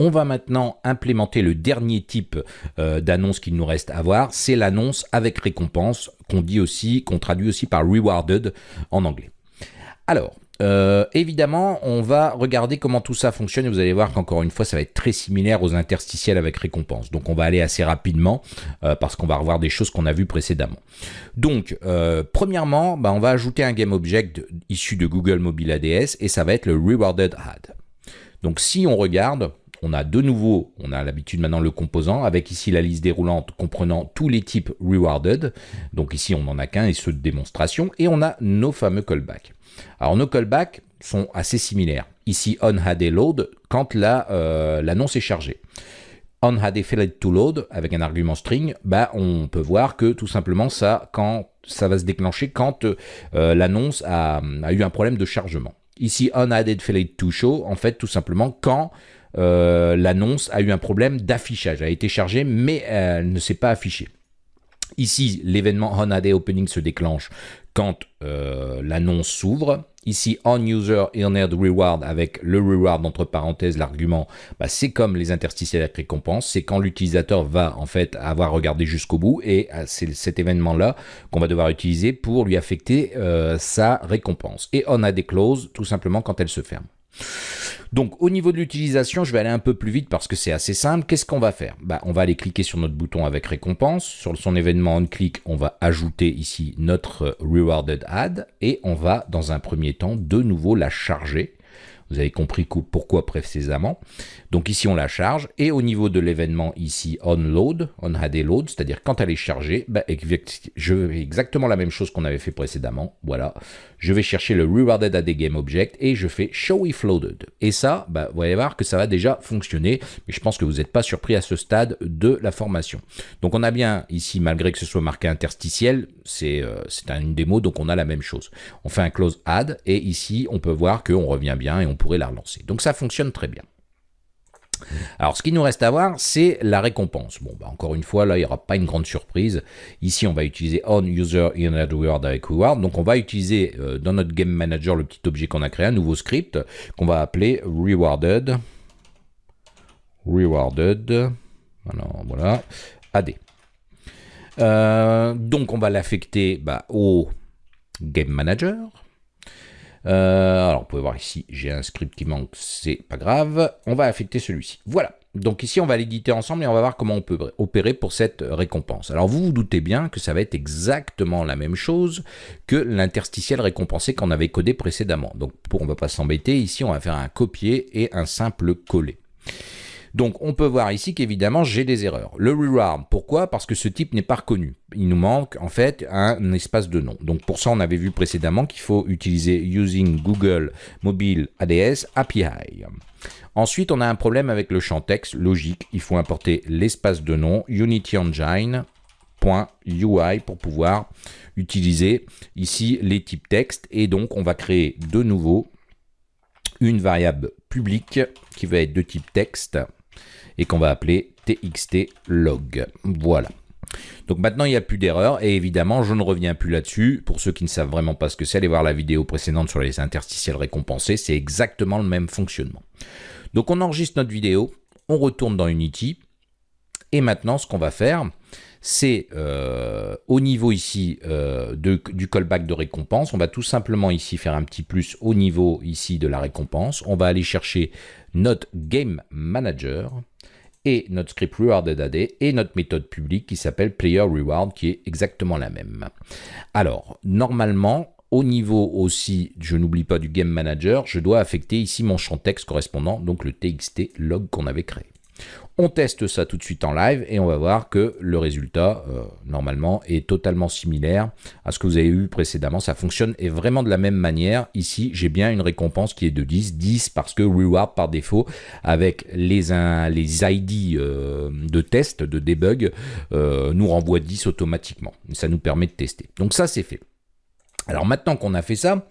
On va maintenant implémenter le dernier type euh, d'annonce qu'il nous reste à voir, c'est l'annonce avec récompense, qu'on dit aussi, qu'on traduit aussi par rewarded en anglais. Alors, euh, évidemment, on va regarder comment tout ça fonctionne et vous allez voir qu'encore une fois, ça va être très similaire aux interstitiels avec récompense. Donc on va aller assez rapidement euh, parce qu'on va revoir des choses qu'on a vues précédemment. Donc, premièrement, bah, on va ajouter un GameObject issu de Google Mobile ADS et ça va être le Rewarded Ad. Donc si on regarde, on a de nouveau, on a l'habitude maintenant le composant, avec ici la liste déroulante comprenant tous les types rewarded. Donc ici, on n'en a qu'un et ceux de démonstration. Et on a nos fameux callbacks. Alors nos callbacks sont assez similaires. Ici, on had a load quand euh, l'annonce est chargée. On had a failed to load avec un argument string, bah, on peut voir que tout simplement ça, quand, ça va se déclencher quand euh, l'annonce a, eu un problème de chargement. Ici, on had failed to show, en fait, tout simplement quand euh, l'annonce a eu un problème d'affichage, a été chargée, mais elle ne s'est pas affichée. Ici, l'événement on opening se déclenche quand euh, l'annonce s'ouvre. Ici, on user earned reward avec le reward entre parenthèses, l'argument, bah, c'est comme les interstitiels avec récompense, c'est quand l'utilisateur va en fait avoir regardé jusqu'au bout et euh, c'est cet événement-là qu'on va devoir utiliser pour lui affecter euh, sa récompense. Et on clauses tout simplement quand elle se ferme. Donc au niveau de l'utilisation, je vais aller un peu plus vite parce que c'est assez simple. Qu'est-ce qu'on va faire? Bah, On va aller cliquer sur notre bouton avec récompense. Sur son événement on-click, on va ajouter ici notre rewarded ad et on va dans un premier temps de nouveau la charger vous avez compris pourquoi précédemment. Donc ici, on la charge. Et au niveau de l'événement ici, on load, on had a load, c'est-à-dire quand elle est chargée, bah, je fais exactement la même chose qu'on avait fait précédemment. Voilà. Je vais chercher le rewarded at game object et je fais show if loaded. Et ça, bah, vous allez voir que ça va déjà fonctionner. Mais je pense que vous n'êtes pas surpris à ce stade de la formation. Donc on a bien ici, malgré que ce soit marqué interstitiel, c'est euh, une démo, donc on a la même chose. On fait un close add et ici, on peut voir qu'on revient bien et on pourrait la relancer. Donc ça fonctionne très bien. Alors, ce qui nous reste à voir, c'est la récompense. Bon, bah, encore une fois, là, il n'y aura pas une grande surprise. Ici, on va utiliser on user in avec reward. Donc, on va utiliser euh, dans notre game manager le petit objet qu'on a créé, un nouveau script qu'on va appeler rewarded. Rewarded. voilà. AD. Euh, donc, on va l'affecter bah, au game manager. Euh, alors, vous pouvez voir ici, j'ai un script qui manque, c'est pas grave. On va affecter celui-ci. Voilà. Donc ici, on va l'éditer ensemble et on va voir comment on peut opérer pour cette récompense. Alors, vous vous doutez bien que ça va être exactement la même chose que l'interstitiel récompensé qu'on avait codé précédemment. Donc, pour on ne va pas s'embêter, ici, on va faire un copier et un simple coller. Donc on peut voir ici qu'évidemment j'ai des erreurs. Le reward, pourquoi? Parce que ce type n'est pas reconnu. Il nous manque en fait un espace de nom. Donc pour ça on avait vu précédemment qu'il faut utiliser using Google Mobile ADS API. Ensuite on a un problème avec le champ texte, logique, il faut importer l'espace de nom Unity Engine .ui pour pouvoir utiliser ici les types texte et donc on va créer de nouveau une variable publique qui va être de type texte et qu'on va appeler txtlog. Voilà. Donc maintenant, il n'y a plus d'erreur et évidemment, je ne reviens plus là-dessus. Pour ceux qui ne savent vraiment pas ce que c'est, allez voir la vidéo précédente sur les interstitiels récompensés. C'est exactement le même fonctionnement. Donc on enregistre notre vidéo, on retourne dans Unity et maintenant, ce qu'on va faire, c'est euh, au niveau ici euh, du callback de récompense, on va tout simplement ici faire un petit plus au niveau ici de la récompense. On va aller chercher notre Game Manager et notre script rewarded AD et notre méthode publique qui s'appelle player reward qui est exactement la même. Alors, normalement, au niveau aussi, je n'oublie pas du game manager, je dois affecter ici mon champ texte correspondant, donc le txt log qu'on avait créé. On teste ça tout de suite en live et on va voir que le résultat, euh, normalement, est totalement similaire à ce que vous avez vu précédemment. Ça fonctionne et vraiment de la même manière. Ici, j'ai bien une récompense qui est de 10. 10 parce que reward par défaut, avec les, les ID euh, de test, de debug, euh, nous renvoie 10 automatiquement. Ça nous permet de tester. Donc ça, c'est fait. Alors maintenant qu'on a fait ça,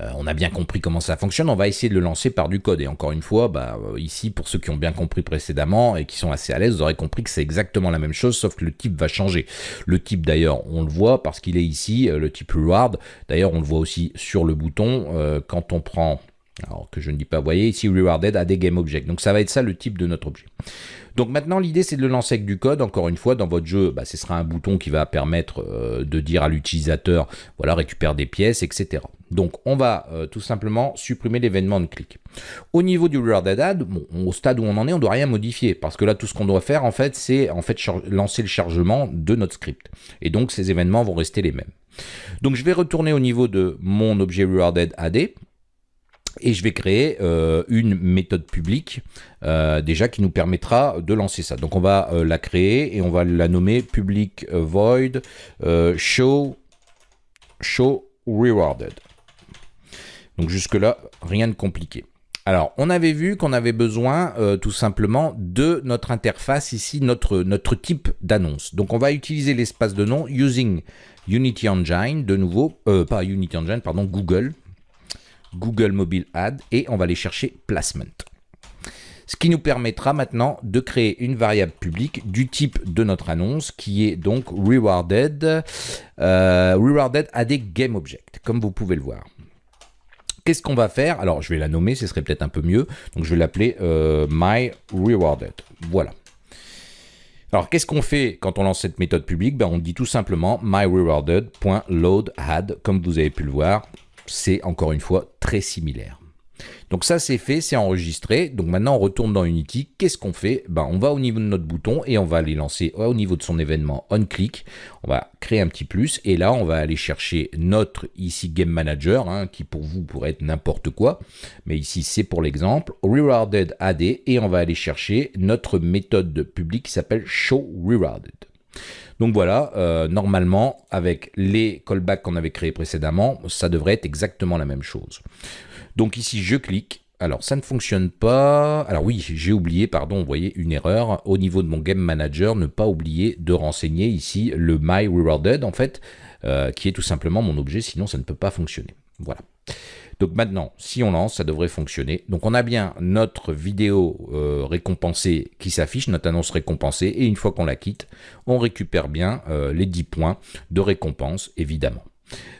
euh, on a bien compris comment ça fonctionne, on va essayer de le lancer par du code. Et encore une fois, bah, euh, ici, pour ceux qui ont bien compris précédemment et qui sont assez à l'aise, vous aurez compris que c'est exactement la même chose, sauf que le type va changer. Le type, d'ailleurs, on le voit parce qu'il est ici, euh, le type reward. D'ailleurs, on le voit aussi sur le bouton. quand on prend Alors que je ne dis pas, vous voyez ici rewarded à des game object. Donc ça va être ça le type de notre objet. Donc maintenant, l'idée, c'est de le lancer avec du code. Encore une fois, dans votre jeu, bah, ce sera un bouton qui va permettre euh, de dire à l'utilisateur, voilà, récupère des pièces, etc. Donc, on va euh, tout simplement supprimer l'événement de clic. Au niveau du rewarded add, au stade où on en est, on ne doit rien modifier. Parce que là, tout ce qu'on doit faire, en fait, c'est en fait lancer le chargement de notre script. Et donc, ces événements vont rester les mêmes. Donc, je vais retourner au niveau de mon objet rewarded add et je vais créer euh, une méthode publique euh, déjà qui nous permettra de lancer ça. Donc on va euh, la créer et on va la nommer public void show show rewarded. Donc jusque là rien de compliqué. Alors, on avait vu qu'on avait besoin tout simplement de notre interface ici, notre, notre type d'annonce. Donc, on va utiliser l'espace de nom using Unity Engine, de nouveau, pas Unity Engine, pardon, Google. Google Mobile Ad et on va aller chercher Placement. Ce qui nous permettra maintenant de créer une variable publique du type de notre annonce qui est donc rewarded, euh, rewarded à game object, comme vous pouvez le voir. Qu'est-ce qu'on va faire? Alors, je vais la nommer, ce serait peut-être un peu mieux. Donc, je vais l'appeler euh, my rewarded. Voilà. Alors, qu'est-ce qu'on fait quand on lance cette méthode publique? Ben, On dit tout simplement myrewarded.loadAdd, comme vous avez pu le voir c'est encore une fois très similaire. Donc ça c'est fait, c'est enregistré. Donc maintenant on retourne dans Unity. Qu'est-ce qu'on fait? Ben, On va au niveau de notre bouton et on va aller lancer au niveau de son événement onClick. On va créer un petit plus et là on va aller chercher notre ici Game Manager hein, qui pour vous pourrait être n'importe quoi. Mais ici c'est pour l'exemple. Rewarded AD et on va aller chercher notre méthode publique qui s'appelle Show Rewarded. Donc voilà, euh, normalement, avec les callbacks qu'on avait créés précédemment, ça devrait être exactement la même chose. Donc ici, je clique. Alors, ça ne fonctionne pas. Alors oui, j'ai oublié, pardon, vous voyez, une erreur. Au niveau de mon Game Manager, ne pas oublier de renseigner ici le My Rewarded, en fait, euh, qui est tout simplement mon objet, sinon ça ne peut pas fonctionner. Voilà. Donc maintenant, si on lance, ça devrait fonctionner. Donc on a bien notre vidéo euh, récompensée qui s'affiche, notre annonce récompensée, et une fois qu'on la quitte, on récupère bien euh, les 10 points de récompense, évidemment.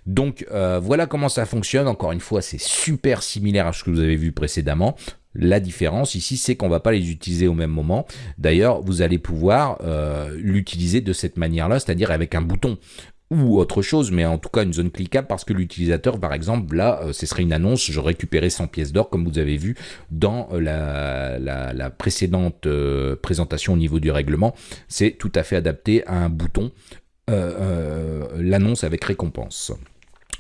Donc euh, voilà comment ça fonctionne. Encore une fois, c'est super similaire à ce que vous avez vu précédemment. La différence ici, c'est qu'on ne va pas les utiliser au même moment. D'ailleurs, vous allez pouvoir l'utiliser de cette manière-là, c'est-à-dire avec un bouton ou autre chose, mais en tout cas une zone cliquable parce que l'utilisateur, par exemple, là, euh, ce serait une annonce, je récupérais 100 pièces d'or, comme vous avez vu dans euh, la, précédente euh, présentation au niveau du règlement. C'est tout à fait adapté à un bouton, l'annonce avec récompense.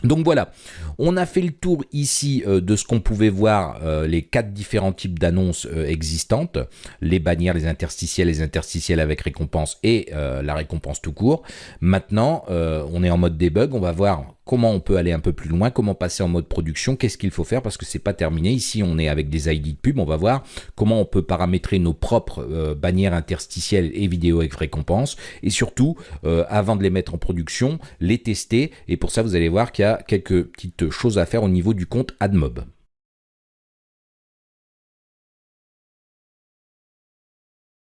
Donc voilà, on a fait le tour ici euh, de ce qu'on pouvait voir, euh, les quatre différents types d'annonces euh, existantes, les bannières, les interstitiels, les interstitiels avec récompense et la récompense tout court. Maintenant, on est en mode debug, on va voir comment on peut aller un peu plus loin, comment passer en mode production, qu'est-ce qu'il faut faire parce que c'est pas terminé. Ici, on est avec des ID de pub, on va voir comment on peut paramétrer nos propres euh, bannières interstitielles et vidéos avec récompense et surtout, euh, avant de les mettre en production, les tester et pour ça, vous allez voir qu'il y a quelques petites choses à faire au niveau du compte AdMob.